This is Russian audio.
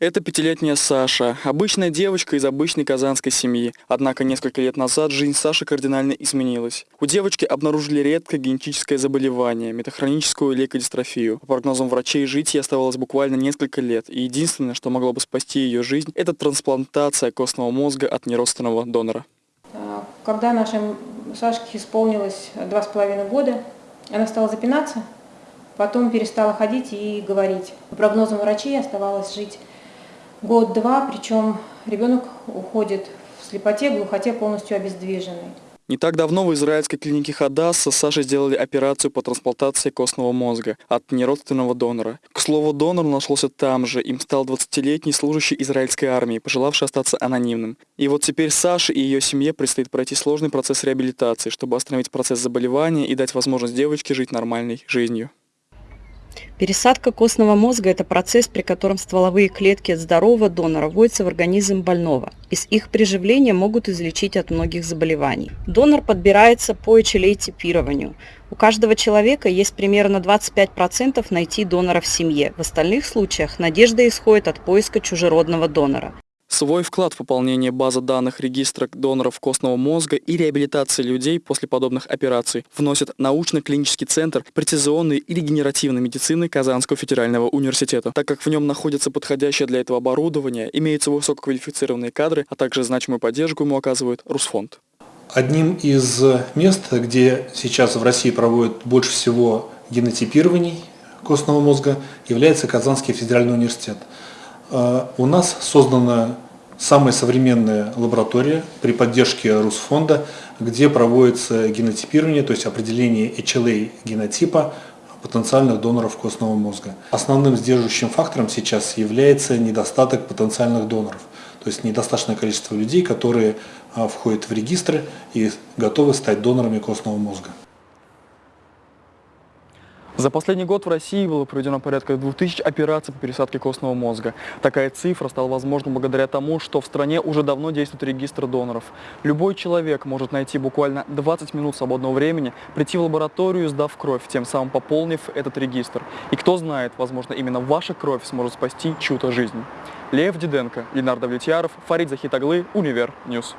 Это пятилетняя Саша, обычная девочка из обычной казанской семьи. Однако несколько лет назад жизнь Саши кардинально изменилась. У девочки обнаружили редкое генетическое заболевание – метахроническую лейкодистрофию. По прогнозам врачей, жить ей оставалось буквально несколько лет. И единственное, что могло бы спасти ее жизнь – это трансплантация костного мозга от неродственного донора. Когда нашей Сашке исполнилось два с половиной года, она стала запинаться, потом перестала ходить и говорить. По прогнозам врачей оставалось жить год-два, причем ребенок уходит в слепоте, глухоте полностью обездвиженный. Не так давно в израильской клинике Хадасса Саше сделали операцию по трансплантации костного мозга от неродственного донора. К слову, донор нашелся там же. Им стал 20-летний служащий израильской армии, пожелавший остаться анонимным. И вот теперь Саше и ее семье предстоит пройти сложный процесс реабилитации, чтобы остановить процесс заболевания и дать возможность девочке жить нормальной жизнью. Пересадка костного мозга – это процесс, при котором стволовые клетки от здорового донора вводятся в организм больного. Из их приживления могут излечить от многих заболеваний. Донор подбирается по HLA-типированию. У каждого человека есть примерно 25% найти донора в семье. В остальных случаях надежда исходит от поиска чужеродного донора. Свой вклад в пополнение базы данных регистра доноров костного мозга и реабилитации людей после подобных операций вносит научно-клинический центр прецизионной и регенеративной медицины Казанского федерального университета. Так как в нем находится подходящее для этого оборудование, имеются высококвалифицированные кадры, а также значимую поддержку ему оказывает Русфонд. Одним из мест, где сейчас в России проводят больше всего генотипирований костного мозга, является Казанский федеральный университет. Э, у нас создана самая современная лаборатория при поддержке Русфонда, где проводится генотипирование, то есть определение HLA генотипа потенциальных доноров костного мозга. Основным сдерживающим фактором сейчас является недостаток потенциальных доноров, то есть недостаточное количество людей, которые э, входят в регистры и готовы стать донорами костного мозга. За последний год в России было проведено порядка 2000 операций по пересадке костного мозга. Такая цифра стала возможна благодаря тому, что в стране уже давно действует регистр доноров. Любой человек может найти буквально 20 минут свободного времени, прийти в лабораторию, сдав кровь, тем самым пополнив этот регистр. И кто знает, возможно, именно ваша кровь сможет спасти чью-то жизнь. Лев Диденко, Ленар Давлетьяров, Фарид Захитаглы, Univer News.